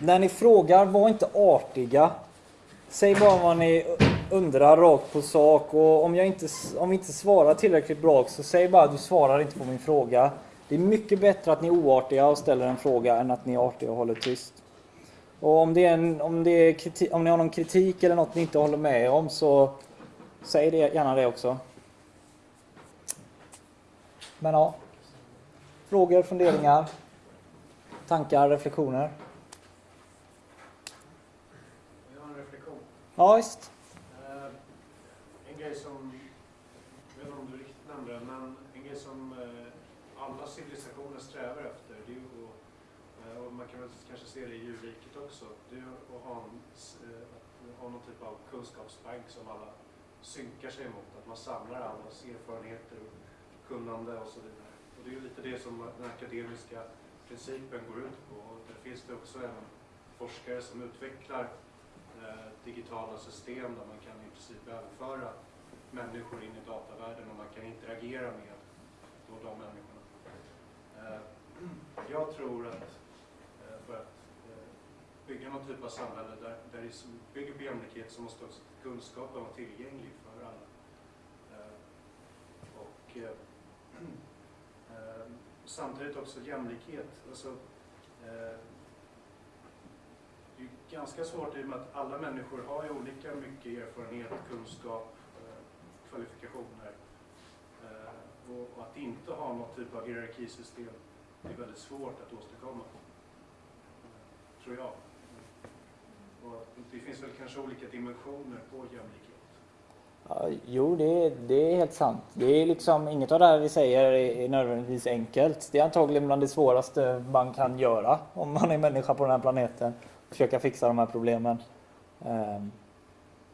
när ni frågar, var inte artiga. Säg bara vad ni undrar rakt på sak och om, jag inte, om vi inte svarar tillräckligt bra så säg bara att du svarar inte på min fråga. Det är mycket bättre att ni är oartiga och ställer en fråga än att ni är artiga och håller tyst. Och om, det är en, om, det är kritik, om ni har någon kritik eller något ni inte håller med om så säg det, gärna det också. Men ja. Frågor, funderingar, tankar, reflektioner? Jag har en reflektion. Ja, visst. Eh, en grej som, jag vet inte om du riktigt nämnde det, men en grej som eh, alla civilisationer strävar efter, det är ju att, eh, och man kan väl kanske se det i djurriket också, det är att ha, en, att ha någon typ av kunskapsbank som alla synkar sig emot, att man samlar allas erfarenheter och kunnande och så vidare. Och det är ju lite det som den akademiska principen går ut på. Och där finns det också en forskare som utvecklar Eh, digitala system där man kan i princip överföra människor in i datavärlden och man kan interagera med då de människorna. Eh, jag tror att eh, för att bygga någon typ av samhälle där, där det bygger på jämlikhet så måste också kunskapen vara tillgänglig för alla. Och samtidigt också jämlikhet. Alltså, eh, det är ju ganska svårt i och med att alla människor har ju olika mycket erfarenhet, kunskap, eh, kvalifikationer. Eh, och, att inte ha någon typ av hierarkisystem är väldigt svårt att åstadkomma. Tror jag. Och det finns väl kanske olika dimensioner på jämlikhet. Ja, jo, det, det är helt sant. Det är liksom, inget av det här vi säger är, är nödvändigtvis enkelt. Det är antagligen bland det svåraste man kan göra om man är människa på den här planeten. Försöka fixa de här problemen. Ehm.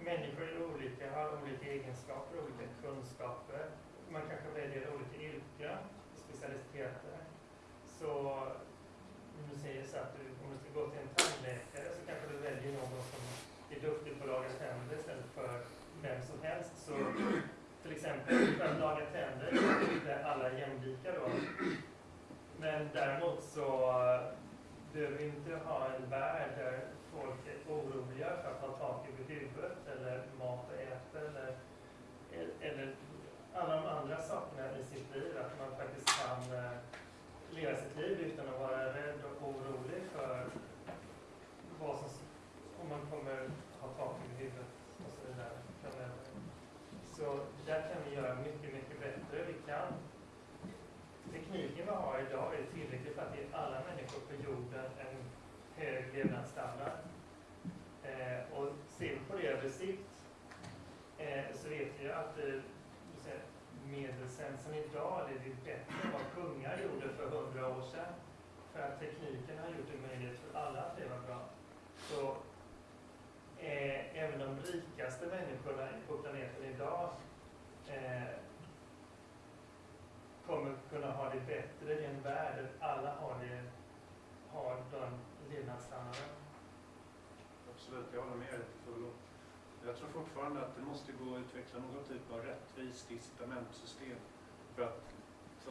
Människor är olika, har olika egenskaper, olika kunskaper. Man kanske väljer olika yrken, specialiteter. Så om du säger så att du, om du ska gå till en tandläkare så kanske du väljer någon som är duktig på att laga tänder istället för vem som helst. Så till exempel för att laga tänder är inte alla jämlika då. Men däremot så behöver inte ha en värld där folk är oroliga för att ha tak över huvudet eller mat att äta eller, eller alla de andra sakerna i sitt liv. Att man faktiskt kan eh, leva sitt liv utan att vara rädd och orolig för vad som, om man kommer ha tak över huvudet och så vidare framöver. Så där kan vi göra mycket, mycket bättre. Vi kan tekniken vi har idag är tillräcklig för att ge alla människor på jorden en hög levnadsstandard. Eh, och ser vi på det över sikt eh, så vet vi ju att eh, medelsensen idag är bättre än vad kungar gjorde för hundra år sedan. För att tekniken har gjort det möjligt för alla att leva bra. Så eh, även de rikaste människorna på planeten idag eh, kommer kunna ha det bättre i en värld där alla har, det, har den levnadsstandarden. Absolut, jag håller med dig till fullo. Jag tror fortfarande att det måste gå att utveckla någon typ av rättvist incitamentsystem för att så,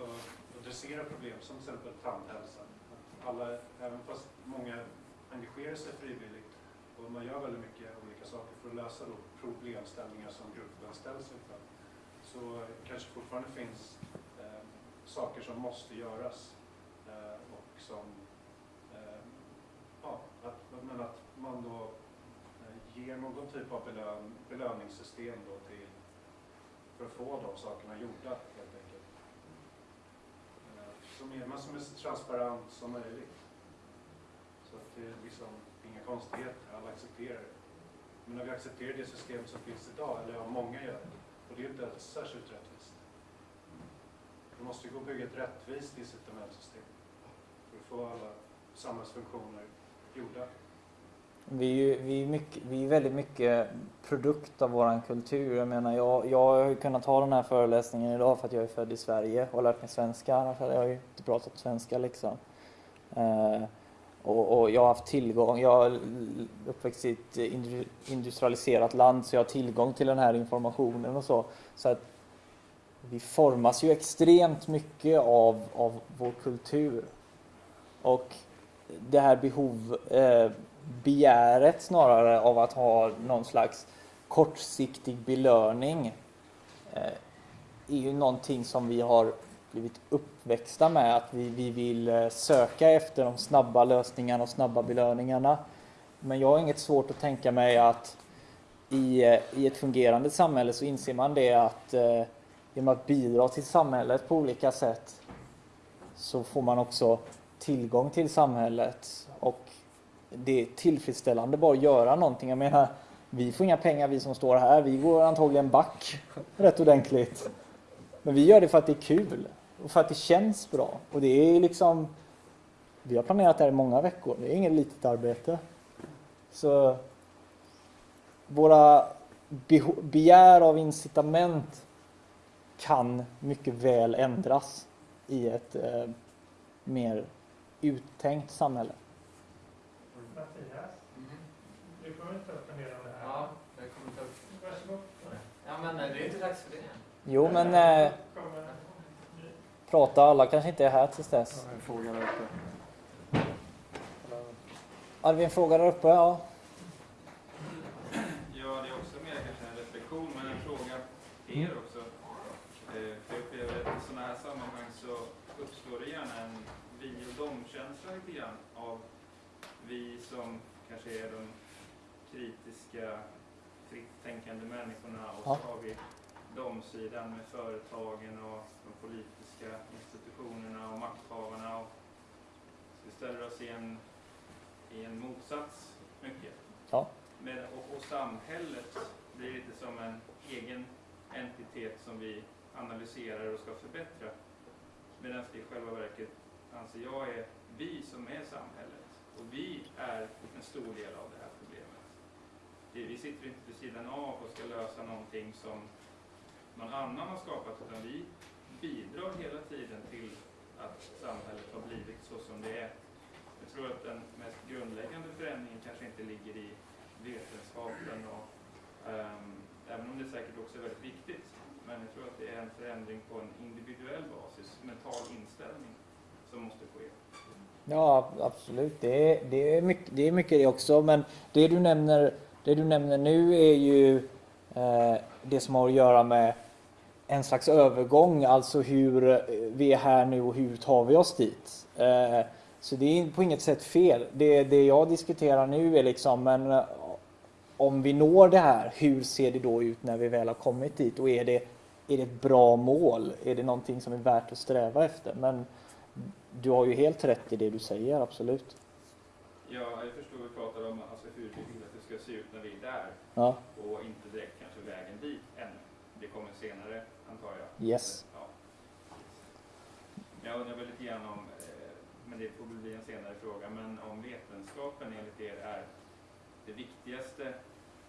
adressera problem som till exempel tandhälsa. Att alla, även fast många engagerar sig frivilligt och man gör väldigt mycket olika saker för att lösa då problemställningar som gruppen ställs inför så kanske fortfarande finns eh, saker som måste göras eh, och som eh, ja, att, men att man då ger någon typ av belön, belöningssystem då till för att få de sakerna gjorda helt enkelt. Eh, som är, men som är så transparent som möjligt. Så att det är liksom inga konstigheter, alla accepterar det. Men när vi accepterar det system som finns idag, eller ja, många gör det, och det är inte särskilt rättvist. Det måste gå att bygga ett rättvist incitamentsystem för att få alla samhällsfunktioner gjorda. Vi är, vi, är mycket, vi är väldigt mycket produkt av vår kultur. Jag menar, jag, jag har kunnat ha den här föreläsningen idag för att jag är född i Sverige och lärt mig svenska. Annars hade jag ju inte pratat svenska liksom. Eh, och, och, jag har haft tillgång, jag är uppväxt i ett industrialiserat land så jag har tillgång till den här informationen och så. Så att vi formas ju extremt mycket av, av vår kultur. Och det här behov, eh, begäret snarare av att ha någon slags kortsiktig belöning eh, är ju någonting som vi har blivit uppväxta med. Att vi, vi vill eh, söka efter de snabba lösningarna och snabba belöningarna. Men jag har inget svårt att tänka mig att i, eh, i ett fungerande samhälle så inser man det att eh, genom att bidra till samhället på olika sätt så får man också tillgång till samhället och det är tillfredsställande bara att göra någonting. Jag menar, vi får inga pengar vi som står här. Vi går antagligen back rätt ordentligt. Men vi gör det för att det är kul och för att det känns bra. Och det är liksom, vi har planerat det här i många veckor. Det är inget litet arbete. Så våra begär av incitament kan mycket väl ändras i ett eh, mer uttänkt samhälle. Mattias, du kommer ta upp en del av det här. Ja, jag kommer ta upp. Varsågod. Ja, men eh, det är inte dags för det. Jo, men eh, Kommer- prata. Alla kanske inte är här tills dess. en fråga där uppe. Hade vi en fråga där uppe? Ja. Ja, det är också mer kanske en reflektion, men en fråga till er också. Eh, För jag upplever att i sådana här sammanhang så uppstår det gärna en vi och dom-känsla lite grann vi som kanske är de kritiska, fritt tänkande människorna och så har vi dom-sidan med företagen och de politiska institutionerna och makthavarna. Och vi ställer oss i en, i en motsats mycket. Ja. Men, och, och samhället blir lite som en egen entitet som vi analyserar och ska förbättra. Medan det i själva verket anser jag är vi som är samhället. Och vi är en stor del av det här problemet. Vi, sitter inte vid sidan av och ska lösa någonting som någon annan har skapat, utan vi bidrar hela tiden till att samhället har blivit så som det är. Jag tror att den mest grundläggande förändringen kanske inte ligger i vetenskapen, och, um, även om det säkert också är väldigt viktigt. Men jag tror att det är en förändring på en individuell basis, mental inställning, som måste ske. Ja, absolut. Det är, det, är mycket, det är mycket det också. Men det du nämner, det du nämner nu är ju eh, det som har att göra med en slags övergång, alltså hur eh, vi är här nu och hur tar vi oss dit. Eh, så det är på inget sätt fel. Det, det jag diskuterar nu är liksom, men eh, om vi når det här, hur ser det då ut när vi väl har kommit dit? Och är det, är det ett bra mål? Är det någonting som är värt att sträva efter? Men du har ju helt rätt i det du säger, absolut. Ja, jag förstår vi pratar om alltså, hur vi vill att det ska se ut när vi är där Ja, och inte direkt kanske vägen dit ännu. Det kommer senare, antar jag. yes. Ja. Jag undrar väl lite grann om, eh, men det får bli en senare fråga, men om vetenskapen enligt er är det viktigaste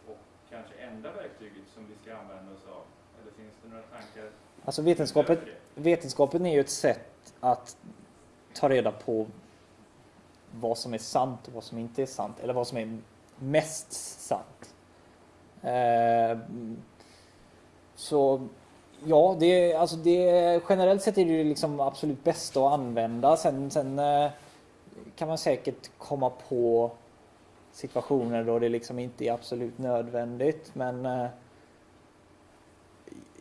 och kanske enda verktyget som vi ska använda oss av? Eller finns det några tankar Alltså vetenskapen, vetenskapen är ju ett sätt att ta reda på vad som är sant och vad som inte är sant. Eller vad som är mest sant. Eh, så ja, det, alltså det, generellt sett är det ju liksom absolut bästa att använda. Sen, sen eh, kan man säkert komma på situationer då det liksom inte är absolut nödvändigt. Men eh,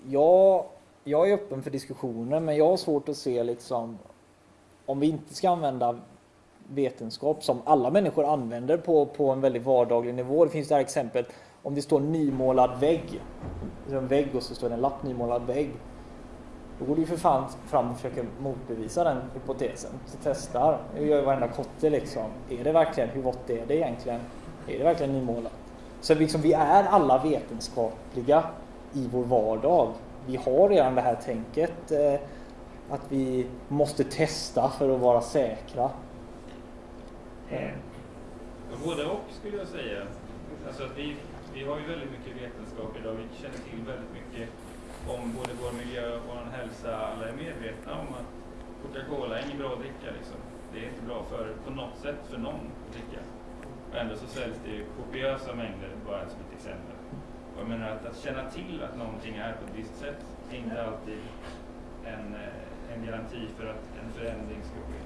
jag, jag är öppen för diskussioner men jag har svårt att se liksom om vi inte ska använda vetenskap som alla människor använder på, på en väldigt vardaglig nivå. Det finns det här exemplet om det står nymålad vägg. Det är en vägg och så står det en lapp nymålad vägg. Då går du ju för fan fram och försöker motbevisa den hypotesen. Så testar. Det gör ju varenda kotte liksom. Är det verkligen, hur vått är det egentligen? Är det verkligen nymålat? Så liksom vi är alla vetenskapliga i vår vardag. Vi har redan det här tänket eh, att vi måste testa för att vara säkra. Ja, Både och skulle jag säga. Alltså att vi, vi har ju väldigt mycket vetenskap idag. Vi känner till väldigt mycket om både vår miljö och vår hälsa. Alla är medvetna om att Coca-Cola är inget bra att dricka. Liksom. Det är inte bra för, på något sätt för någon att dricka. Och ändå så säljs det ju kopiösa mängder, bara som ett exempel. Och jag menar att, att känna till att någonting är på ett visst sätt är inte alltid en, eh, en garanti för att en förändring ska ske.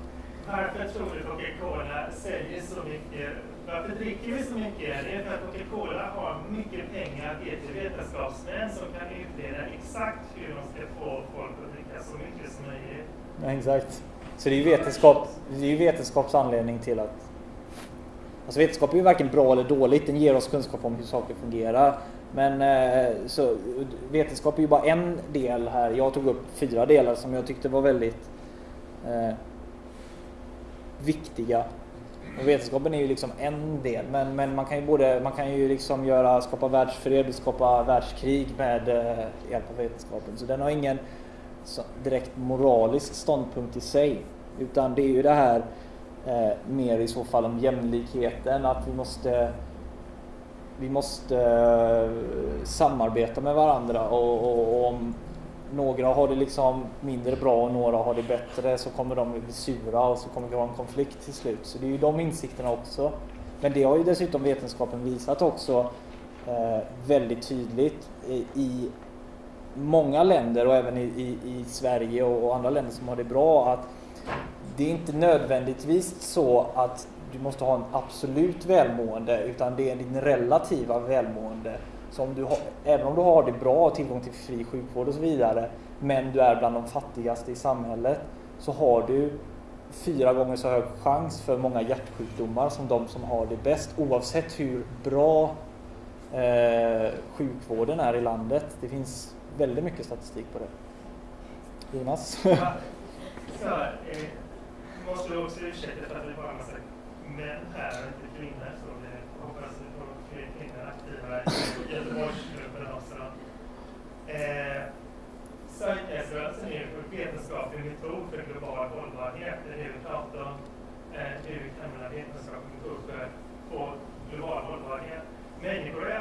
varför tror du Coca-Cola säljer så mycket? Varför dricker vi så mycket? Det är för att Coca-Cola har mycket pengar till vetenskapsmän som kan utreda exakt hur de ska få folk att dricka så mycket som möjligt. Ja, exakt. Så det är ju vetenskap, det är ju vetenskaps anledning till att... Alltså vetenskap är ju varken bra eller dåligt, den ger oss kunskap om hur saker fungerar. Men eh, så, vetenskap är ju bara en del här. Jag tog upp fyra delar som jag tyckte var väldigt eh, viktiga. Och vetenskapen är ju liksom en del, men, men man kan ju både man kan ju liksom göra, skapa världsfred, skapa världskrig med eh, hjälp av vetenskapen. Så den har ingen så, direkt moralisk ståndpunkt i sig. Utan det är ju det här eh, mer i så fall om jämlikheten, att vi måste vi måste eh, samarbeta med varandra och, och, och, om några har det liksom mindre bra och några har det bättre så kommer de bli sura och så kommer det vara en konflikt till slut. Så det är ju de insikterna också. Men det har ju dessutom vetenskapen visat också eh, väldigt tydligt i, i, många länder och även i, i, i Sverige och, och andra länder som har det bra att det är inte nödvändigtvis så att du måste ha en absolut välmående utan det är din relativa välmående. Som du har, även om du har det bra, tillgång till fri sjukvård och så vidare, men du är bland de fattigaste i samhället så har du fyra gånger så hög chans för många hjärtsjukdomar som de som har det bäst oavsett hur bra eh, sjukvården är i landet. Det finns väldigt mycket statistik på det. Jonas? så, eh, måste du också ursäkta för att det var en massa män här och inte kvinnor. Så vi hoppas vi får fler kvinnor aktiva i Göteborgsgruppen också. Eh, Zeitgeströrelsen är en vetenskaplig metod för global hållbarhet. Det är det vi pratar om. Eh, hur vi kan använda vetenskaplig metod för att få global hållbarhet. Människor är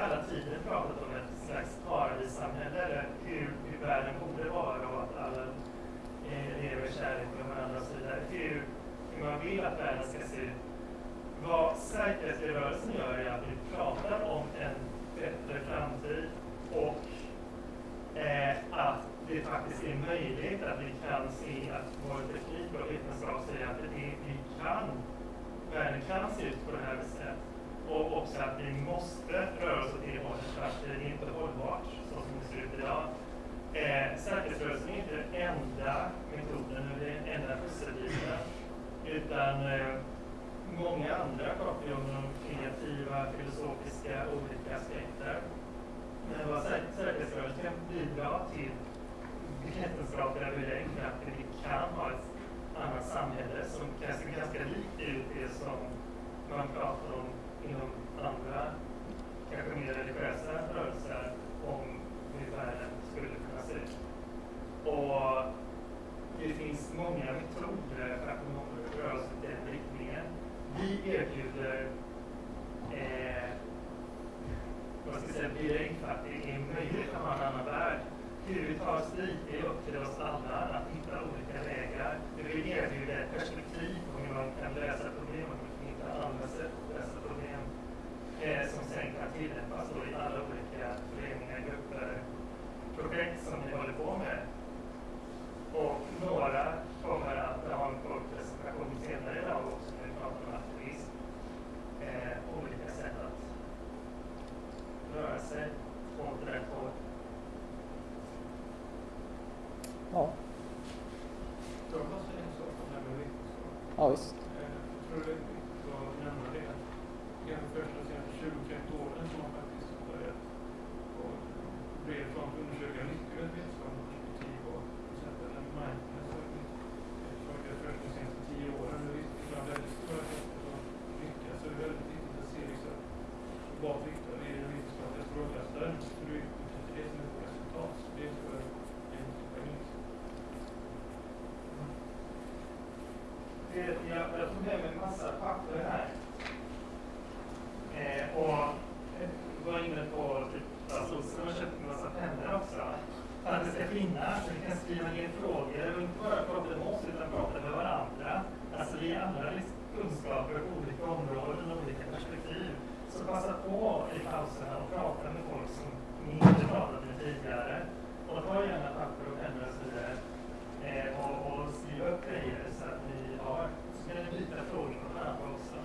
sig åt rätt håll. Ja. Jag bara säga en sak om det här med vetenskap. Ja, visst. Jag tror det är viktigt att nämna det. Det är de första senaste 20-30 åren som man faktiskt har börjat på bred front undersöka nyttan av vetenskapligt perspektiv och till exempel en mindfulness har varit först de senaste 10 åren. Det är väldigt stora effekter och nyttjas. Så det är väldigt vad viktar i den vetenskapliga strålkastaren. Så det är inte det som är vårt resultat. Det är för en poäng. Jag, jag tog med mig en massa papper här. Eh, och var inne på typ, alltså, så jag köpt en massa pennor också. För att det ska finnas, så vi kan skriva ner frågor och inte bara prata med oss utan prata med varandra. Alltså vi alla kunskaper på olika områden och olika perspektiv. Så passa på i pauserna och prata med folk som ni inte pratat med tidigare. Och ta gärna papper och pennor och så vidare. Eh, och, och skriv upp grejer så att ni har, så kan ni byta frågor med varandra också.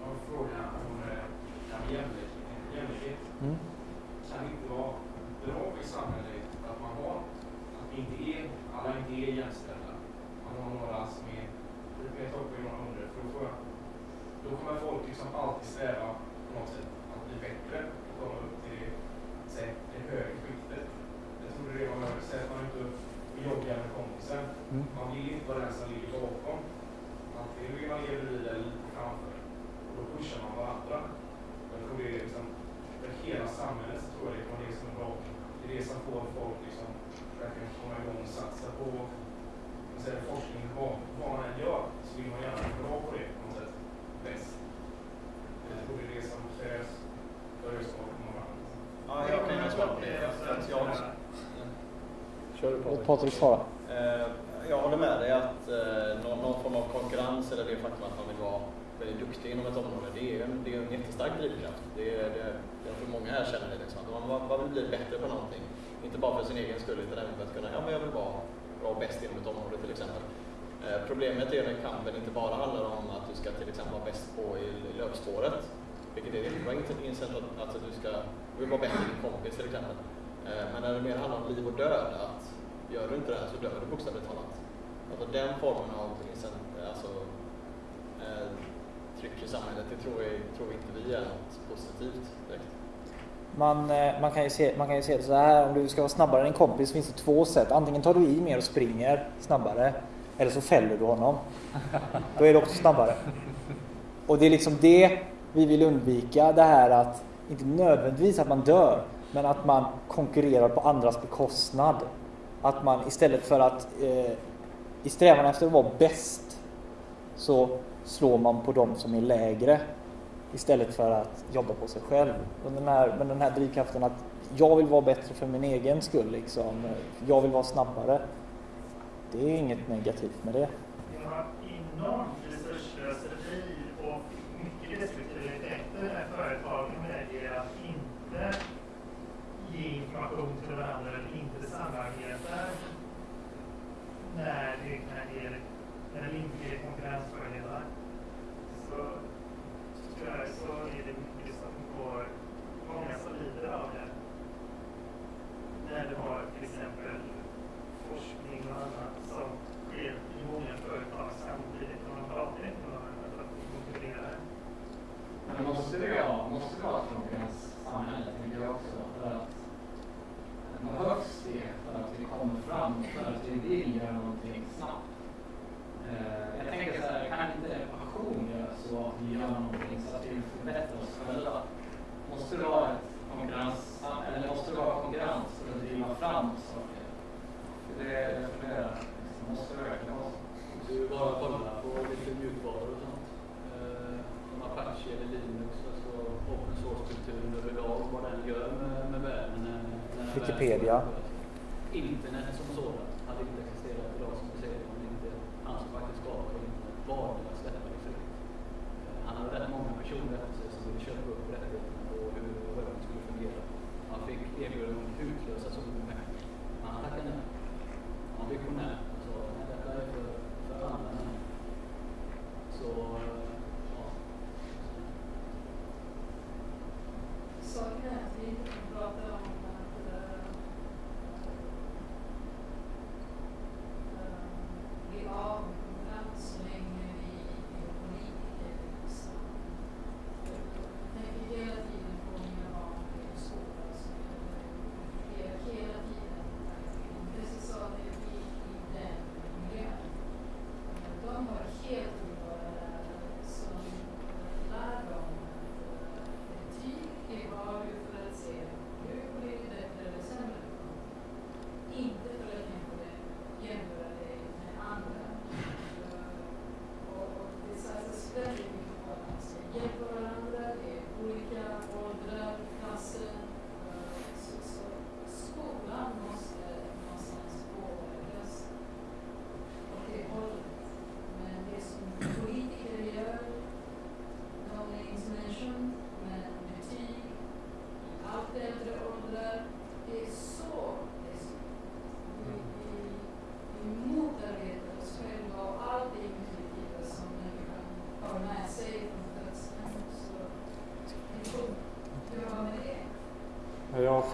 Jag har en fråga om eh, det här med jämlik- jämlikhet. Mm. Kan det inte vara bra i samhället att man har, att vi inte är, alla inte är jämställda? Man har några som är, det kan jag ta upp i några hundra, för då, får jag, då kommer folk liksom alltid sträva på något sätt att bli bättre och komma upp till det, säg, det högre skiktet. Jag tror det är det man behöver, säga att man är ute och joggar med kompisen. Mm. Man vill inte vara den som ligger bakom. Antingen vill man leva bredvid eller lite framför. Och då pushar man varandra. Jag tror det är liksom, för hela samhället så tror jag det kan vara det som är bra. Det är det som får folk liksom verkligen komma igång och satsa på man säger, forskning. Vad, vad man än gör så vill man gärna bli bra på det på något sätt. Bäst. Jag tror det är det som krävs för att det ska komma fram. Ja, jag kan ju svara på det. För att jag, Kör du Låt Patrik svara. Eh, jag håller med dig att eh, någon, någon form av konkurrens eller det faktum att man vill vara väldigt duktig inom ett område, det är en, det är en jättestark drivkraft. Det är, det, jag tror många här känner det. Liksom, att man, man vill bli bättre på någonting. Inte bara för sin egen skull utan även för att kunna, ja men jag vill vara bra och bäst inom ett område till exempel. Eh, problemet är när kampen inte bara handlar om att du ska till exempel vara bäst på i, i löpspåret, vilket är jättebra incent att, att du ska du vill vara bättre än din kompis till exempel. Eh, men när det mer handlar om liv och död, att gör du inte det här så dör du bokstavligt talat. Alltså den formen av eh, alltså, eh, tryck i samhället, det tror, jag, tror inte vi är något positivt direkt. Man, eh, man, kan ju se, man kan ju se det så här, om du ska vara snabbare än en kompis finns det två sätt. Antingen tar du i mer och springer snabbare, eller så fäller du honom. Då är du också snabbare. Och det är liksom det vi vill undvika, det här att, inte nödvändigtvis att man dör, men att man konkurrerar på andras bekostnad. Att man istället för att eh, i strävan efter att vara bäst så slår man på de som är lägre istället för att jobba på sig själv. Och den här, men den här drivkraften att jag vill vara bättre för min egen skull, liksom. jag vill vara snabbare. Det är inget negativt med det. Vi har enormt resursslöseri och mycket destruktiva effekter när företagen väljer att inte ge information till varandra eller inte samarbetar när det kan ge, när det inte ger konkurrensfördelar. Så tyvärr så är det mycket som går, många som lider av det. När du har till exempel forskning och annat som sker i många företag samtidigt och man pratar inte med varandra för att konkurrera. Men måste det vara, måste det vara ett konkurrenssamhälle, tänker jag också. För att behövs det för att vi kommer fram, för att vi vill göra någonting snabbt. Eh, jag tänker så här, kan inte passion göra så att vi gör någonting så att vi förbättrar oss själva? Måste det vara ett konkurrens, eller måste det vara konkurrens för att driva fram saker? Det är det jag funderar. Liksom, Måste det verkligen vara så? Du bara kolla på lite mjukvaror och sånt. Eh, Som Apache eller Linux, alltså open source-kulturen överlag, vad den gör med, med världen. när- när Wikipedia. världen förändras. Internet som sådant hade inte existerat idag som du säger om inte han som faktiskt skapade internet valde att släppa det fritt. Eh, han hade rätt många personer efter sig som ville köpa upp rättigheterna och hur webben skulle fungera. Han fick erbjudanden om att utlösa så mycket pengar. Men han tackade nej. Han var visionär. och sa nej, detta är för, för alla människor. Så,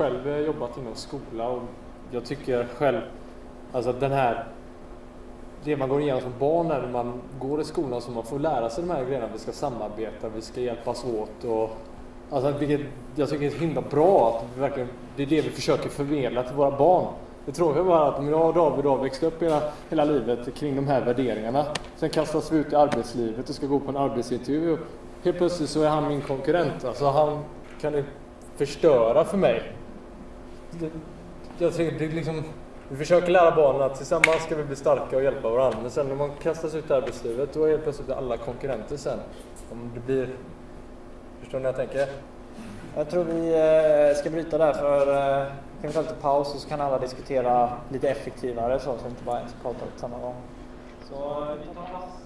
själv jobbat inom skola och jag tycker själv alltså att den här det man går igenom som barn när man går i skolan så man får lära sig de här grejerna. Vi ska samarbeta, vi ska hjälpas åt och alltså vilket jag tycker är så himla bra att vi verkligen, det är det vi försöker förmedla till våra barn. Det tråkiga bara att om jag och David har växt upp hela, hela livet kring de här värderingarna. Sen kastas vi ut i arbetslivet och ska gå på en arbetsintervju. och Helt plötsligt så är han min konkurrent. Alltså han kan ju förstöra för mig. Jag tycker det är liksom, vi försöker lära barnen att tillsammans ska vi bli starka och hjälpa varandra. Men sen när man kastas ut i arbetslivet då är helt plötsligt alla konkurrenter sen. Om det blir... Förstår ni vad jag tänker? Jag tror vi eh, ska bryta där för eh, kan vi ta lite paus och så kan alla diskutera lite effektivare så, så inte bara en pratar på samma gång. Så eh, vi tar en rast.